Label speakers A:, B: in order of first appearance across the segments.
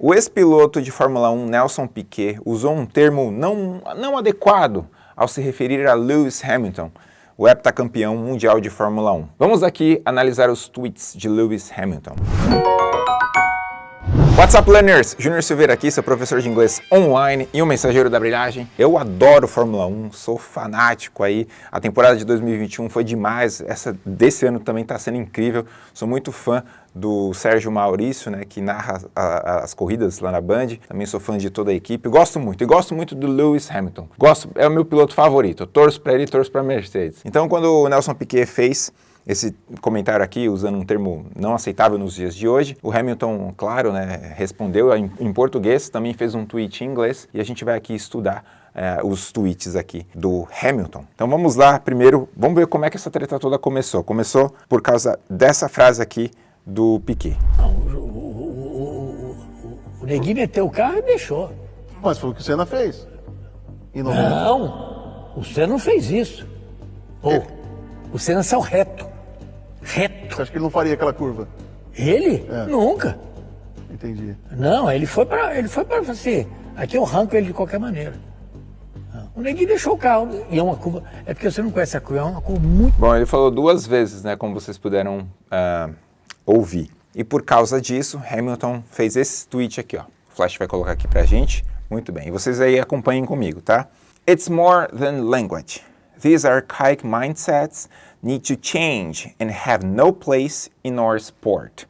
A: O ex-piloto de Fórmula 1 Nelson Piquet usou um termo não, não adequado ao se referir a Lewis Hamilton, o heptacampeão mundial de Fórmula 1. Vamos aqui analisar os tweets de Lewis Hamilton. What's up, learners? Júnior Silveira aqui, seu professor de inglês online e um mensageiro da brilhagem. Eu adoro Fórmula 1, sou fanático aí. A temporada de 2021 foi demais, essa desse ano também está sendo incrível. Sou muito fã do Sérgio Maurício, né, que narra a, a, as corridas lá na Band. Também sou fã de toda a equipe. Gosto muito. E gosto muito do Lewis Hamilton. Gosto, é o meu piloto favorito. Eu torço para ele torço para Mercedes. Então, quando o Nelson Piquet fez esse comentário aqui, usando um termo não aceitável nos dias de hoje. O Hamilton, claro, né, respondeu em, em português, também fez um tweet em inglês e a gente vai aqui estudar é, os tweets aqui do Hamilton. Então vamos lá, primeiro, vamos ver como é que essa treta toda começou. Começou por causa dessa frase aqui do Piquet.
B: Não, o, o, o, o Neguinho meteu o carro e deixou.
C: Mas foi o que o Senna fez.
B: Não, não o Senna não fez isso. Pô, é. o Senna saiu reto reto.
C: Você acha que ele não faria aquela curva?
B: Ele? É. Nunca.
C: Entendi.
B: Não, ele foi para ele foi para assim, aqui eu arranco ele de qualquer maneira. O neguinho deixou o carro, e é uma curva, é porque você não conhece a curva, é uma curva muito...
A: Bom, ele falou duas vezes, né, como vocês puderam uh, ouvir. E por causa disso, Hamilton fez esse tweet aqui, ó. O Flash vai colocar aqui pra gente. Muito bem, e vocês aí acompanhem comigo, tá? It's more than language. These archaic mindsets need to change and have no place in our sport.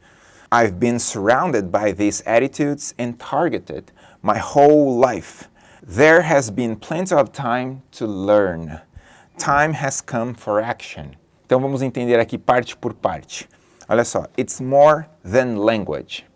A: I've been surrounded by these attitudes and targeted my whole life. There has been plenty of time to learn. Time has come for action. Então vamos entender aqui parte por parte. Olha só, it's more than language.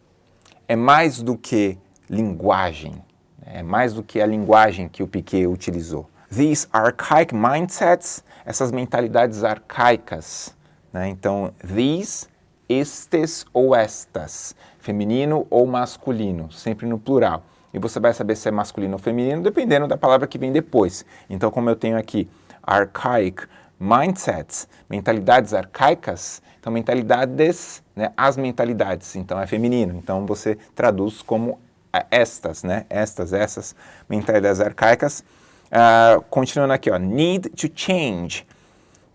A: É mais do que linguagem. É mais do que a linguagem que o Piquet utilizou. These archaic mindsets essas mentalidades arcaicas. Né? Então, these, estes ou estas, feminino ou masculino, sempre no plural. E você vai saber se é masculino ou feminino dependendo da palavra que vem depois. Então, como eu tenho aqui archaic mindsets, mentalidades arcaicas, então mentalidades, né, as mentalidades, então é feminino. Então você traduz como estas, né, estas, essas mentalidades arcaicas. Uh, continuando aqui, ó, need to change,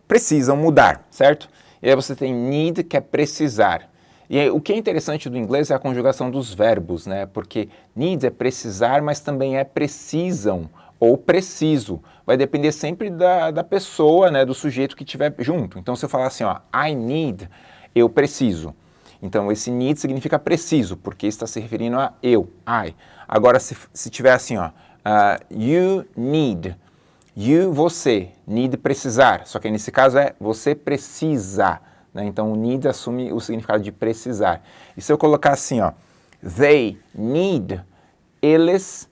A: precisam mudar, certo? E aí você tem need, que é precisar. E aí, o que é interessante do inglês é a conjugação dos verbos, né? Porque need é precisar, mas também é precisam ou preciso. Vai depender sempre da, da pessoa, né, do sujeito que estiver junto. Então, se eu falar assim, ó, I need, eu preciso. Então, esse need significa preciso, porque está se referindo a eu, I. Agora, se, se tiver assim, ó, Uh, you need. You, você. Need, precisar. Só que nesse caso é você precisa. Né? Então, o need assume o significado de precisar. E se eu colocar assim, ó, they need, eles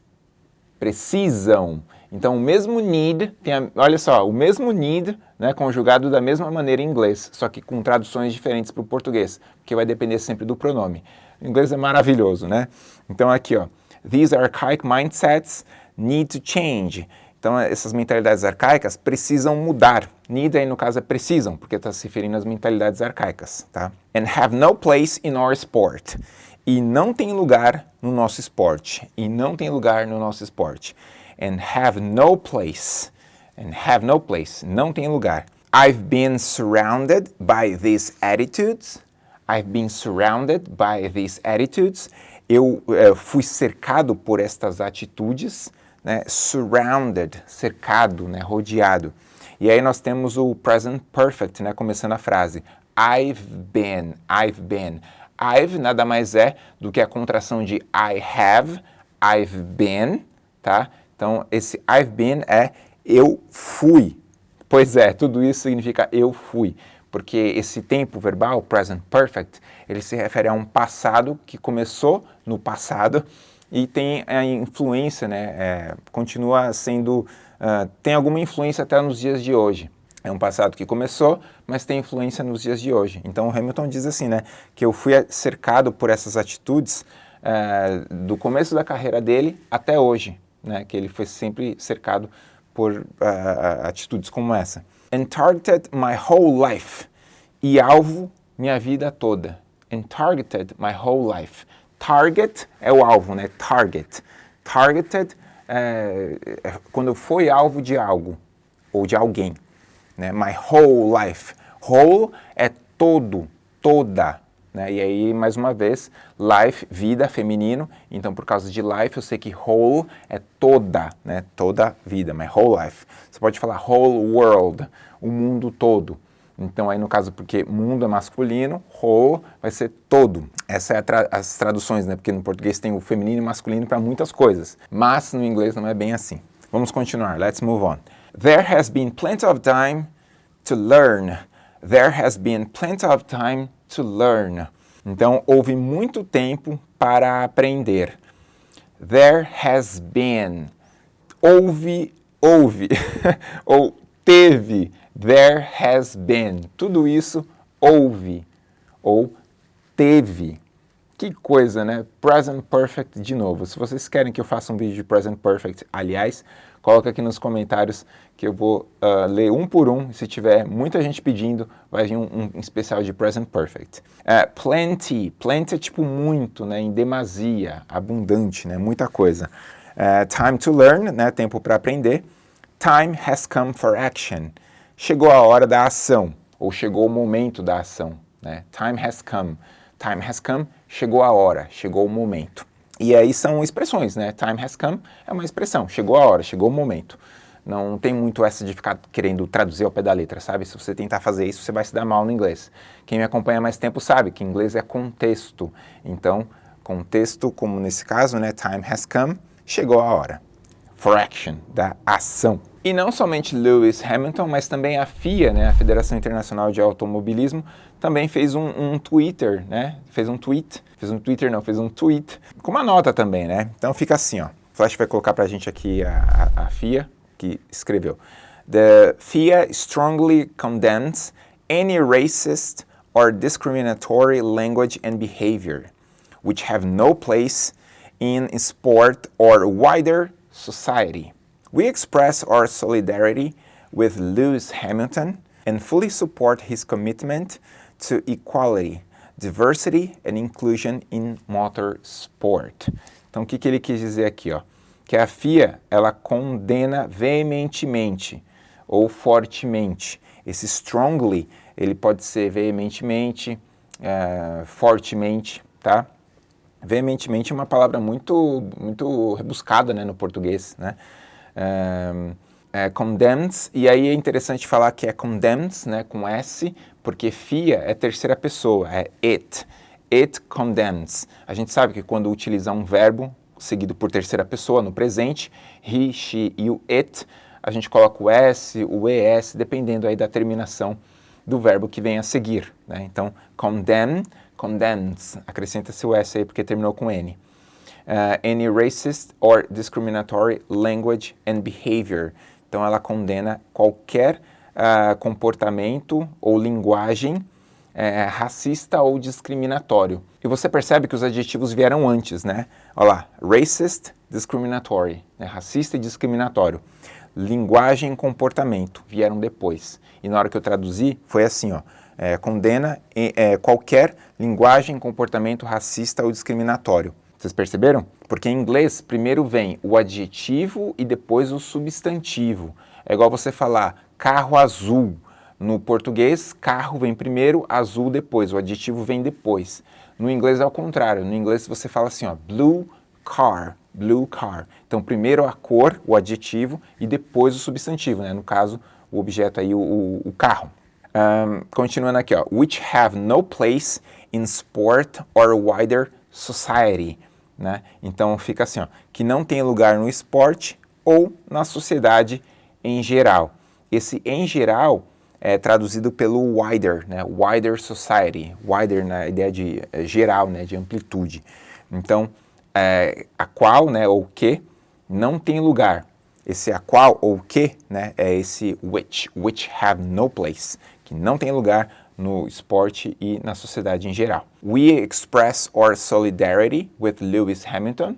A: precisam. Então, o mesmo need, tem a, olha só, o mesmo need, né, conjugado da mesma maneira em inglês, só que com traduções diferentes para o português, porque vai depender sempre do pronome. O inglês é maravilhoso, né? Então, aqui, ó, these archaic mindsets need to change. Então, essas mentalidades arcaicas precisam mudar. Need aí, no caso, é precisam, porque está se referindo às mentalidades arcaicas, tá? And have no place in our sport. E não tem lugar no nosso esporte. E não tem lugar no nosso esporte. And have no place. And have no place. Não tem lugar. I've been surrounded by these attitudes. I've been surrounded by these attitudes. Eu uh, fui cercado por estas atitudes né, surrounded, cercado, né, rodeado. E aí nós temos o present perfect, né, começando a frase. I've been, I've been. I've nada mais é do que a contração de I have, I've been, tá? Então, esse I've been é eu fui. Pois é, tudo isso significa eu fui. Porque esse tempo verbal, present perfect, ele se refere a um passado que começou no passado e tem a influência, né, é, continua sendo, uh, tem alguma influência até nos dias de hoje. É um passado que começou, mas tem influência nos dias de hoje. Então Hamilton diz assim, né, que eu fui cercado por essas atitudes uh, do começo da carreira dele até hoje, né, que ele foi sempre cercado por uh, atitudes como essa. And targeted my whole life. E alvo minha vida toda. And targeted my whole life Target é o alvo, né? Target. Targeted é, é quando foi alvo de algo ou de alguém. Né? My whole life. Whole é todo, toda. Né? E aí, mais uma vez, life, vida, feminino. Então, por causa de life, eu sei que whole é toda, né? toda vida, my whole life. Você pode falar whole world, o mundo todo. Então, aí no caso, porque mundo é masculino, whole vai ser todo. Essas é tra as traduções, né? Porque no português tem o feminino e masculino para muitas coisas. Mas no inglês não é bem assim. Vamos continuar. Let's move on. There has been plenty of time to learn. There has been plenty of time to learn. Então, houve muito tempo para aprender. There has been. Houve, houve. Ou teve. There has been. Tudo isso houve. Ou teve. Que coisa, né? Present Perfect de novo. Se vocês querem que eu faça um vídeo de Present Perfect, aliás, coloca aqui nos comentários que eu vou uh, ler um por um. Se tiver muita gente pedindo, vai vir um, um especial de Present Perfect. Uh, plenty. Plenty é tipo muito, né? Em demasia, abundante, né? Muita coisa. Uh, time to learn, né? Tempo para aprender. Time has come for action. Chegou a hora da ação, ou chegou o momento da ação, né? Time has come. Time has come, chegou a hora, chegou o momento. E aí são expressões, né? Time has come é uma expressão, chegou a hora, chegou o momento. Não tem muito essa de ficar querendo traduzir ao pé da letra, sabe? Se você tentar fazer isso, você vai se dar mal no inglês. Quem me acompanha há mais tempo sabe que inglês é contexto. Então, contexto, como nesse caso, né? Time has come, chegou a hora. For action, da ação. E não somente Lewis Hamilton, mas também a FIA, né, a Federação Internacional de Automobilismo, também fez um, um Twitter, né? Fez um tweet, fez um Twitter não, fez um tweet, com uma nota também, né? Então fica assim, ó. Flash vai colocar pra gente aqui a, a, a FIA, que escreveu. The FIA strongly condemns any racist or discriminatory language and behavior, which have no place in sport or wider society. We express our solidarity with Lewis Hamilton and fully support his commitment to equality, diversity and inclusion in motorsport. Então, o que, que ele quis dizer aqui? Ó? Que a FIA, ela condena veementemente ou fortemente. Esse strongly, ele pode ser veementemente, uh, fortemente, tá? Veementemente é uma palavra muito, muito rebuscada né, no português, né? Um, é, condemns, e aí é interessante falar que é condemns, né, com S, porque FIA é terceira pessoa, é it. It condemns. A gente sabe que quando utiliza um verbo seguido por terceira pessoa no presente, he, she e o it, a gente coloca o S, o ES, dependendo aí da terminação do verbo que vem a seguir. Né? Então, condemn, condemns, acrescenta-se o S aí porque terminou com N uh, any racist or discriminatory language and behavior. Então ela condena qualquer uh, comportamento ou linguagem uh, racista ou discriminatório. E você percebe que os adjetivos vieram antes, né? Olha lá, racist, discriminatory, né? racista e discriminatório. Linguagem e comportamento vieram depois. E na hora que eu traduzi, foi assim, ó. É, condena é, qualquer linguagem, comportamento racista ou discriminatório. Vocês perceberam? Porque em inglês, primeiro vem o adjetivo e depois o substantivo. É igual você falar carro azul. No português, carro vem primeiro, azul depois, o adjetivo vem depois. No inglês é o contrário, no inglês você fala assim, ó, blue car, blue car. Então primeiro a cor, o adjetivo, e depois o substantivo, né? no caso, o objeto aí, o, o, o carro. Um, continuando aqui, ó, which have no place in sport or wider society. Né? Então fica assim, ó, que não tem lugar no esporte ou na sociedade em geral. Esse em geral é traduzido pelo wider, né? wider society, wider na ideia de é, geral, né? de amplitude. Então, é, a qual, né, ou que, não tem lugar. Esse a qual ou que, né, é esse which, which have no place, que não tem lugar no esporte e na sociedade em geral. We express our solidarity with Lewis Hamilton.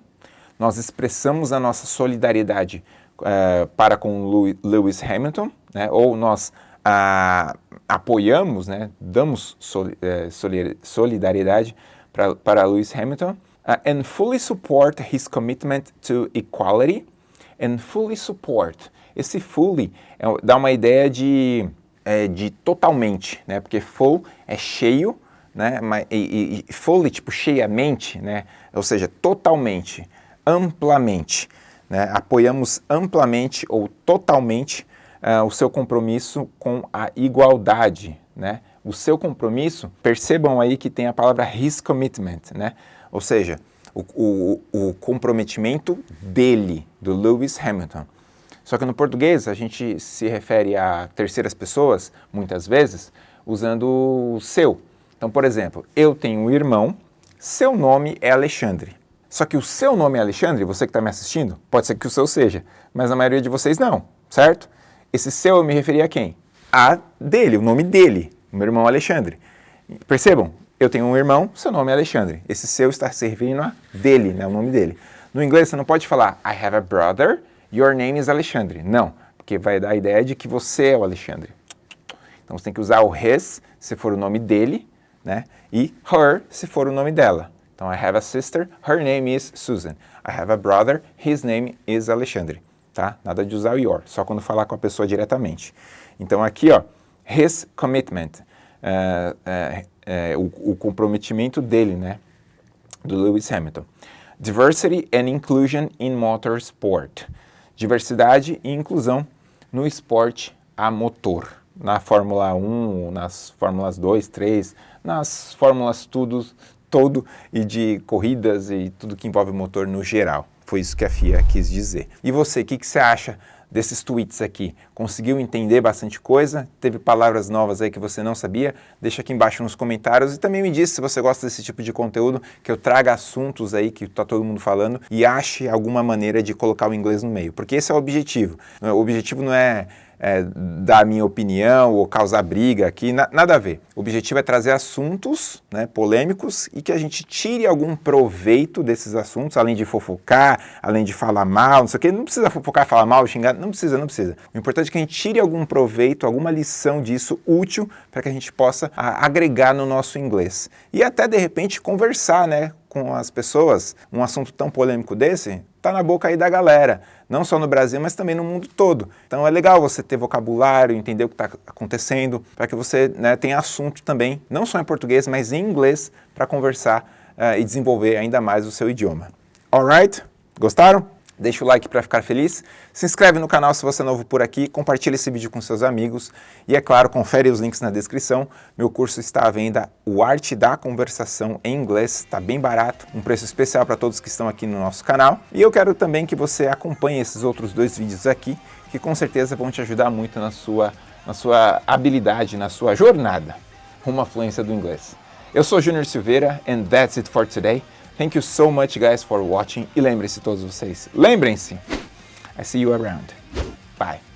A: Nós expressamos a nossa solidariedade uh, para com Lewis Hamilton, né? ou nós uh, apoiamos, né? damos soli uh, solidariedade para, para Lewis Hamilton. Uh, and fully support his commitment to equality and fully support. Esse fully é, dá uma ideia de, é, de totalmente, né? Porque full é cheio, né? E, e, fully, tipo, cheiamente, né? Ou seja, totalmente, amplamente. Né? Apoiamos amplamente ou totalmente uh, o seu compromisso com a igualdade, né? O seu compromisso, percebam aí que tem a palavra his commitment, né? Ou seja, o, o, o comprometimento dele, do Lewis Hamilton. Só que no português a gente se refere a terceiras pessoas, muitas vezes, usando o seu. Então, por exemplo, eu tenho um irmão, seu nome é Alexandre. Só que o seu nome é Alexandre, você que está me assistindo, pode ser que o seu seja, mas a maioria de vocês não, certo? Esse seu eu me referia a quem? A dele, o nome dele, o meu irmão Alexandre. Percebam, eu tenho um irmão, seu nome é Alexandre. Esse seu está servindo a dele, né, o nome dele. No inglês você não pode falar I have a brother, your name is Alexandre. Não, porque vai dar a ideia de que você é o Alexandre. Então você tem que usar o his se for o nome dele, né? E her se for o nome dela. Então I have a sister, her name is Susan. I have a brother, his name is Alexandre tá? Nada de usar o your, só quando falar com a pessoa diretamente. Então aqui, ó, his commitment, é, é, é, o, o, comprometimento dele, né? Do Lewis Hamilton. Diversity and Inclusion in Motorsport. Diversidade e inclusão no esporte a motor. Na Fórmula 1, nas Fórmulas 2, 3, nas Fórmulas tudo, todo e de corridas e tudo que envolve motor no geral. Foi isso que a FIA quis dizer. E você, o que, que você acha desses tweets aqui? Conseguiu entender bastante coisa? Teve palavras novas aí que você não sabia? Deixa aqui embaixo nos comentários e também me diz se você gosta desse tipo de conteúdo, que eu traga assuntos aí que está todo mundo falando e ache alguma maneira de colocar o inglês no meio, porque esse é o objetivo. O objetivo não é é, dar a minha opinião ou causar briga aqui, na, nada a ver. O objetivo é trazer assuntos né, polêmicos e que a gente tire algum proveito desses assuntos, além de fofocar, além de falar mal, não sei o que, não precisa fofocar, falar mal, xingar, não precisa, não precisa. O importante é que a gente tire algum proveito, alguma lição disso útil para que a gente possa a, agregar no nosso inglês. E até, de repente, conversar né, com as pessoas, um assunto tão polêmico desse, tá na boca aí da galera, não só no Brasil, mas também no mundo todo. Então é legal você ter vocabulário, entender o que está acontecendo, para que você né, tenha assunto também, não só em português, mas em inglês, para conversar uh, e desenvolver ainda mais o seu idioma. Alright? Gostaram? Deixa o like para ficar feliz, se inscreve no canal se você é novo por aqui, compartilha esse vídeo com seus amigos e, é claro, confere os links na descrição. Meu curso está à venda, o Arte da Conversação em Inglês, está bem barato, um preço especial para todos que estão aqui no nosso canal. E eu quero também que você acompanhe esses outros dois vídeos aqui, que com certeza vão te ajudar muito na sua, na sua habilidade, na sua jornada rumo à fluência do inglês. Eu sou Júnior Silveira and that's it for today. Thank you so much guys for watching e lembrem-se todos vocês, lembrem-se, I see you around. Bye.